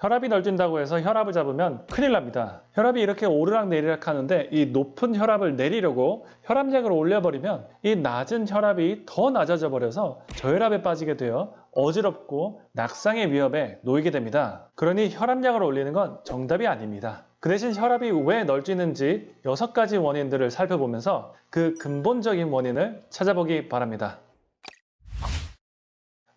혈압이 널뛴다고 해서 혈압을 잡으면 큰일 납니다. 혈압이 이렇게 오르락 내리락 하는데 이 높은 혈압을 내리려고 혈압약을 올려버리면 이 낮은 혈압이 더 낮아져 버려서 저혈압에 빠지게 되어 어지럽고 낙상의 위협에 놓이게 됩니다. 그러니 혈압약을 올리는 건 정답이 아닙니다. 그 대신 혈압이 왜 널뛰는지 6가지 원인들을 살펴보면서 그 근본적인 원인을 찾아보기 바랍니다.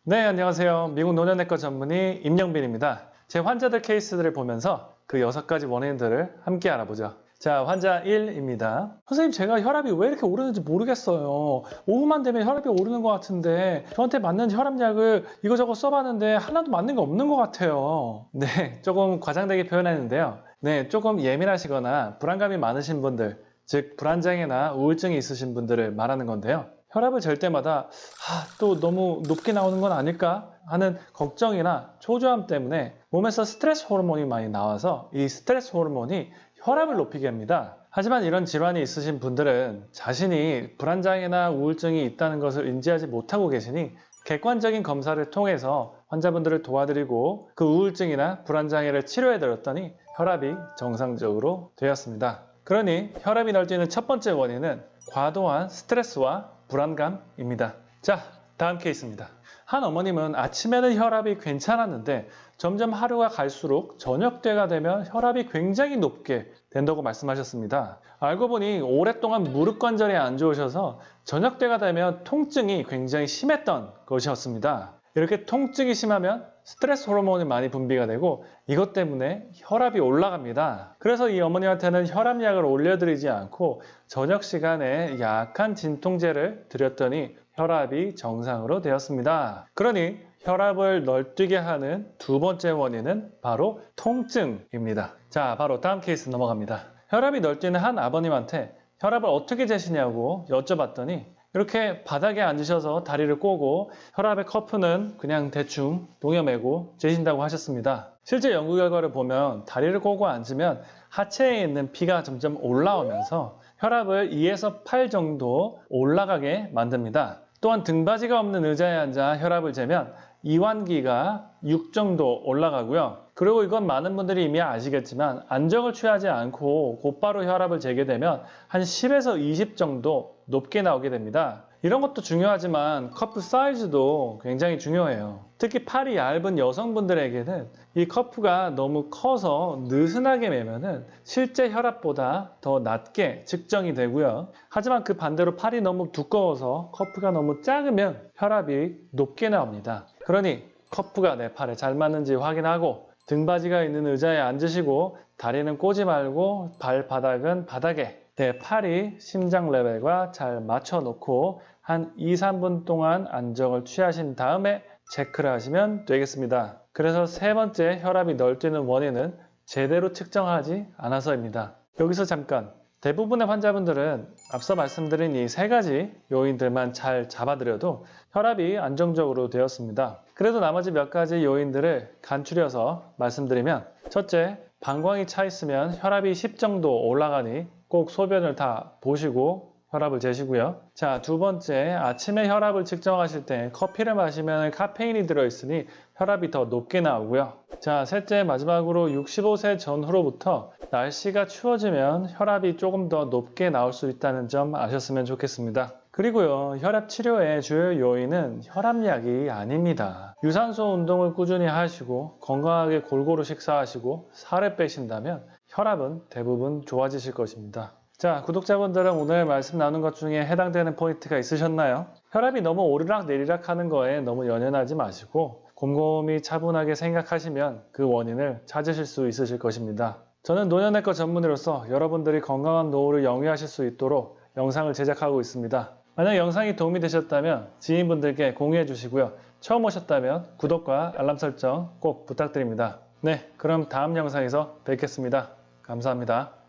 네, 안녕하세요. 미국 노년내과 전문의 임영빈입니다. 제 환자들 케이스들을 보면서 그 6가지 원인들을 함께 알아보죠. 자, 환자 1입니다. 선생님, 제가 혈압이 왜 이렇게 오르는지 모르겠어요. 오후만 되면 혈압이 오르는 것 같은데 저한테 맞는 혈압약을 이거저거 써봤는데 하나도 맞는 게 없는 것 같아요. 네, 조금 과장되게 표현했는데요. 네, 조금 예민하시거나 불안감이 많으신 분들, 즉 불안장애나 우울증이 있으신 분들을 말하는 건데요. 혈압을 잴 때마다 아, 또 너무 높게 나오는 건 아닐까 하는 걱정이나 초조함 때문에 몸에서 스트레스 호르몬이 많이 나와서 이 스트레스 호르몬이 혈압을 높이게 합니다. 하지만 이런 질환이 있으신 분들은 자신이 불안장애나 우울증이 있다는 것을 인지하지 못하고 계시니 객관적인 검사를 통해서 환자분들을 도와드리고 그 우울증이나 불안장애를 치료해 드렸더니 혈압이 정상적으로 되었습니다. 그러니 혈압이 널뛰는 첫 번째 원인은 과도한 스트레스와 불안감입니다. 자, 다음 케이스입니다. 한 어머님은 아침에는 혈압이 괜찮았는데 점점 하루가 갈수록 저녁 때가 되면 혈압이 굉장히 높게 된다고 말씀하셨습니다. 알고 보니 오랫동안 무릎 관절이 안 좋으셔서 저녁 때가 되면 통증이 굉장히 심했던 것이었습니다. 이렇게 통증이 심하면 스트레스 호르몬이 많이 분비가 되고 이것 때문에 혈압이 올라갑니다. 그래서 이 어머니한테는 혈압약을 올려드리지 않고 저녁 시간에 약한 진통제를 드렸더니 혈압이 정상으로 되었습니다. 그러니 혈압을 널뛰게 하는 두 번째 원인은 바로 통증입니다. 자, 바로 다음 케이스 넘어갑니다. 혈압이 널뛰는 한 아버님한테 혈압을 어떻게 재시냐고 여쭤봤더니 이렇게 바닥에 앉으셔서 다리를 꼬고 혈압의 커프는 그냥 대충 동여매고 재신다고 하셨습니다. 실제 연구 결과를 보면 다리를 꼬고 앉으면 하체에 있는 피가 점점 올라오면서 혈압을 2에서 8 정도 올라가게 만듭니다. 또한 등받이가 없는 의자에 앉아 혈압을 재면 이완기가 6 정도 올라가고요. 그리고 이건 많은 분들이 이미 아시겠지만 안정을 취하지 않고 곧바로 혈압을 재게 되면 한 10에서 20 정도 높게 나오게 됩니다. 이런 것도 중요하지만 커프 사이즈도 굉장히 중요해요. 특히 팔이 얇은 여성분들에게는 이 커프가 너무 커서 느슨하게 매면은 실제 혈압보다 더 낮게 측정이 되고요. 하지만 그 반대로 팔이 너무 두꺼워서 커프가 너무 작으면 혈압이 높게 나옵니다. 그러니 커프가 내 팔에 잘 맞는지 확인하고 등받이가 있는 의자에 앉으시고 다리는 꼬지 말고 발바닥은 바닥에 내 팔이 심장 레벨과 잘 맞춰 놓고 한 2, 3분 동안 안정을 취하신 다음에 체크를 하시면 되겠습니다. 그래서 세 번째 혈압이 널뛰는 원인은 제대로 측정하지 않아서입니다. 여기서 잠깐 대부분의 환자분들은 앞서 말씀드린 이 세 가지 요인들만 잘 잡아드려도 혈압이 안정적으로 되었습니다. 그래도 나머지 몇 가지 요인들을 간추려서 말씀드리면 첫째, 방광이 차 있으면 혈압이 10 정도 올라가니 꼭 소변을 다 보시고 혈압을 재시고요. 자, 두 번째, 아침에 혈압을 측정하실 때 커피를 마시면 카페인이 들어있으니 혈압이 더 높게 나오고요. 자, 셋째, 마지막으로 65세 전후로부터 날씨가 추워지면 혈압이 조금 더 높게 나올 수 있다는 점 아셨으면 좋겠습니다. 그리고요, 혈압 치료의 주요 요인은 혈압약이 아닙니다. 유산소 운동을 꾸준히 하시고 건강하게 골고루 식사하시고 살을 빼신다면 혈압은 대부분 좋아지실 것입니다. 자, 구독자분들은 오늘 말씀 나눈 것 중에 해당되는 포인트가 있으셨나요? 혈압이 너무 오르락 내리락 하는 거에 너무 연연하지 마시고 곰곰이 차분하게 생각하시면 그 원인을 찾으실 수 있으실 것입니다. 저는 노년내과 전문의로서 여러분들이 건강한 노후를 영위하실 수 있도록 영상을 제작하고 있습니다. 만약 영상이 도움이 되셨다면 지인분들께 공유해 주시고요. 처음 오셨다면 구독과 알람 설정 꼭 부탁드립니다. 네, 그럼 다음 영상에서 뵙겠습니다. 감사합니다.